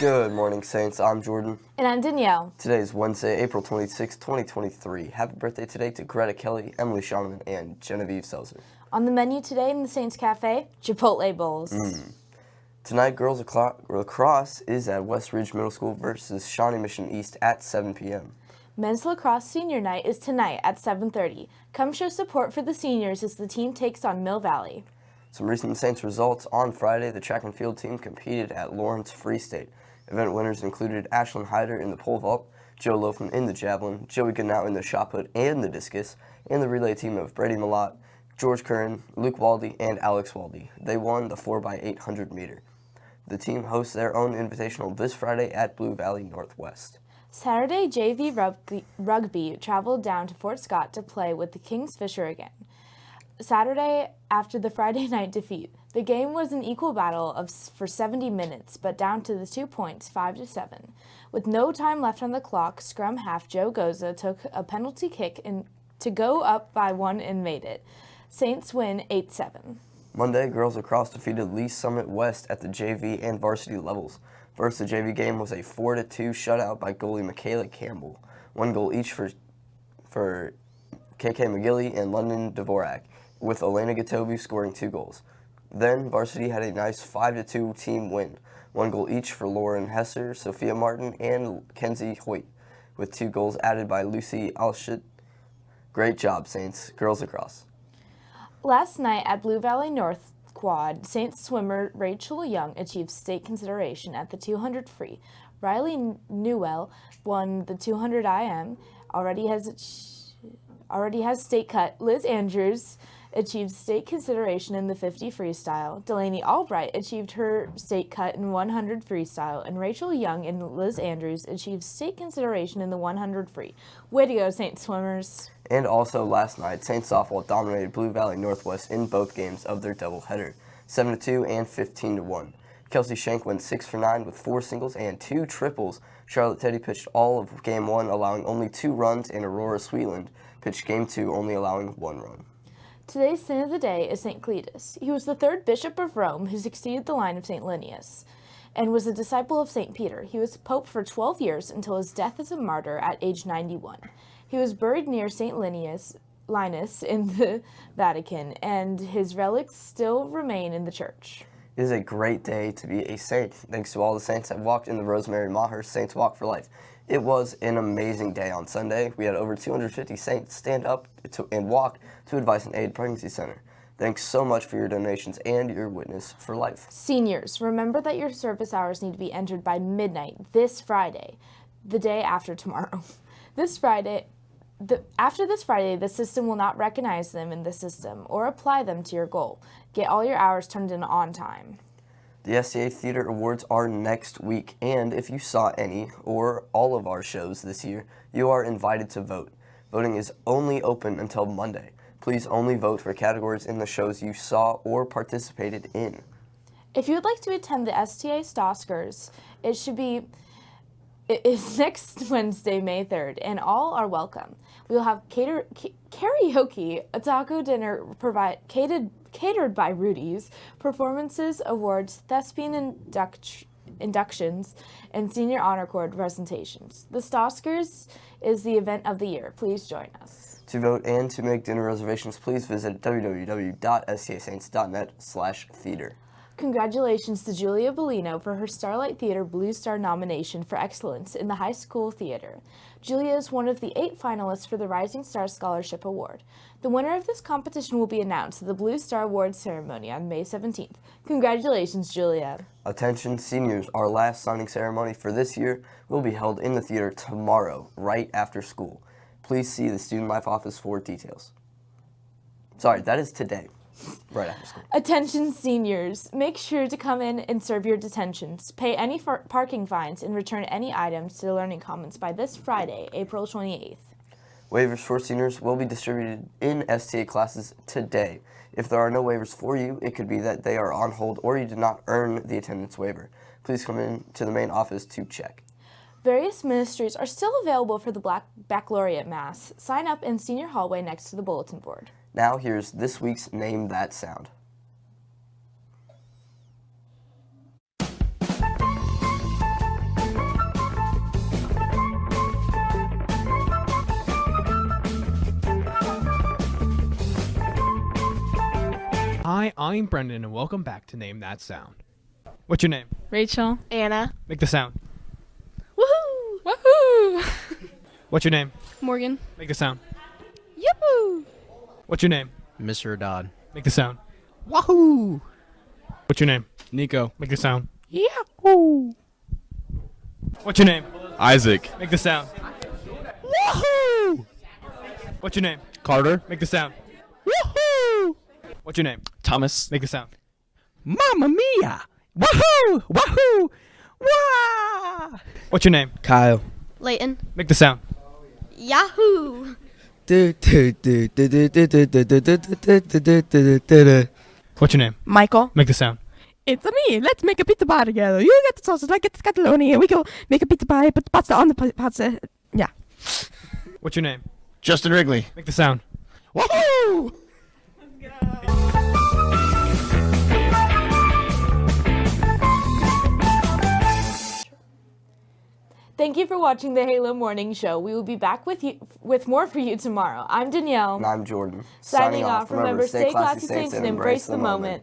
Good morning, Saints. I'm Jordan. And I'm Danielle. Today is Wednesday, April 26, 2023. Happy birthday today to Greta Kelly, Emily Shonman, and Genevieve Selzer. On the menu today in the Saints Cafe, Chipotle bowls. Mm. Tonight, girls lacrosse is at Westridge Middle School versus Shawnee Mission East at 7 p.m. Men's lacrosse senior night is tonight at 7.30. Come show support for the seniors as the team takes on Mill Valley. Some recent Saints results. On Friday, the track and field team competed at Lawrence Free State. Event winners included Ashlyn Hyder in the pole vault, Joe Loafman in the javelin, Joey Goodnow in the shot put and the discus, and the relay team of Brady Malott, George Curran, Luke Waldy, and Alex Waldy. They won the 4x800 meter. The team hosts their own invitational this Friday at Blue Valley Northwest. Saturday, JV rugby, rugby traveled down to Fort Scott to play with the Kingsfisher again. Saturday, after the Friday night defeat, the game was an equal battle of for 70 minutes, but down to the two points, 5 to 7. With no time left on the clock, scrum half Joe Goza took a penalty kick in, to go up by one and made it. Saints win 8-7. Monday, girls lacrosse defeated Lee's Summit West at the JV and varsity levels. First, the JV game was a 4-2 shutout by goalie Michaela Campbell. One goal each for, for KK McGilly and London Dvorak with Elena Gatobu scoring two goals. Then varsity had a nice 5-2 team win, one goal each for Lauren Hesser, Sophia Martin, and Kenzie Hoyt, with two goals added by Lucy Alshit. Great job, Saints. Girls lacrosse. Last night at Blue Valley North Quad, Saints swimmer Rachel Young achieved state consideration at the 200 free. Riley Newell won the 200 IM, already has already has state cut. Liz Andrews achieved state consideration in the 50 freestyle. Delaney Albright achieved her state cut in 100 freestyle, and Rachel Young and Liz Andrews achieved state consideration in the 100 free. Way to go, Saint Swimmers! And also last night, Saint Softball dominated Blue Valley Northwest in both games of their doubleheader, 7-2 and 15-1. Kelsey Shank went 6 for 9 with 4 singles and 2 triples. Charlotte Teddy pitched all of Game 1, allowing only 2 runs, and Aurora Sweetland pitched Game 2, only allowing 1 run. Today's saint of the day is St. Cletus. He was the third bishop of Rome who succeeded the line of St. Linnaeus and was a disciple of St. Peter. He was pope for 12 years until his death as a martyr at age 91. He was buried near St. Linnaeus, Linus in the Vatican, and his relics still remain in the church. It is a great day to be a saint. Thanks to all the saints that walked in the Rosemary Maher Saints Walk for Life. It was an amazing day on Sunday. We had over 250 saints stand up to, and walk to Advice and Aid Pregnancy Center. Thanks so much for your donations and your witness for life. Seniors, remember that your service hours need to be entered by midnight this Friday, the day after tomorrow. This Friday, the, after this Friday, the system will not recognize them in the system or apply them to your goal. Get all your hours turned in on time. The STA Theater Awards are next week, and if you saw any or all of our shows this year, you are invited to vote. Voting is only open until Monday. Please only vote for categories in the shows you saw or participated in. If you would like to attend the STA Stoskers, it should be it is next Wednesday, May 3rd, and all are welcome. We will have cater, karaoke, a taco dinner provide, catered, catered by Rudy's, performances, awards, thespian induct, inductions, and senior honor cord presentations. The Stoskers is the event of the year. Please join us. To vote and to make dinner reservations, please visit www.stasaints.net slash theater. Congratulations to Julia Bellino for her Starlight Theater Blue Star nomination for excellence in the high school theater. Julia is one of the eight finalists for the Rising Star Scholarship Award. The winner of this competition will be announced at the Blue Star Awards ceremony on May 17th. Congratulations, Julia. Attention seniors, our last signing ceremony for this year will be held in the theater tomorrow, right after school. Please see the Student Life office for details. Sorry, that is today. Right after school. Attention seniors, make sure to come in and serve your detentions. Pay any parking fines and return any items to the Learning Commons by this Friday, April 28th. Waivers for seniors will be distributed in STA classes today. If there are no waivers for you, it could be that they are on hold or you did not earn the attendance waiver. Please come in to the main office to check. Various ministries are still available for the Black Baccalaureate Mass. Sign up in senior hallway next to the bulletin board. Now here's this week's Name That Sound. Hi, I'm Brendan, and welcome back to Name That Sound. What's your name? Rachel. Anna. Make the sound. Woohoo! Woohoo! What's your name? Morgan. Make the sound. Yahoo! What's your name? Mr. Dodd. Make the sound. Wahoo! What's your name? Nico. Make the sound. Yahoo! What's your name? Isaac. Make the sound. Wahoo! What's your name? Carter. Make the sound. Wahoo! What's your name? Thomas. Make the sound. Mamma mia! Wahoo! Wahoo! Wah! What's your name? Kyle. Layton. Make the sound. Yahoo! What's your name? Michael. Make the sound. It's me. Let's make a pizza pie together. You get the sausage, I get the scatoloni, and we go make a pizza pie, put the pasta on the pasta. Yeah. What's your name? Justin Wrigley. Make the sound. Woohoo! Let's go. Thank you for watching the Halo Morning Show. We will be back with you with more for you tomorrow. I'm Danielle. And I'm Jordan. Signing off. Remember, stay classy, saints, and embrace the moment.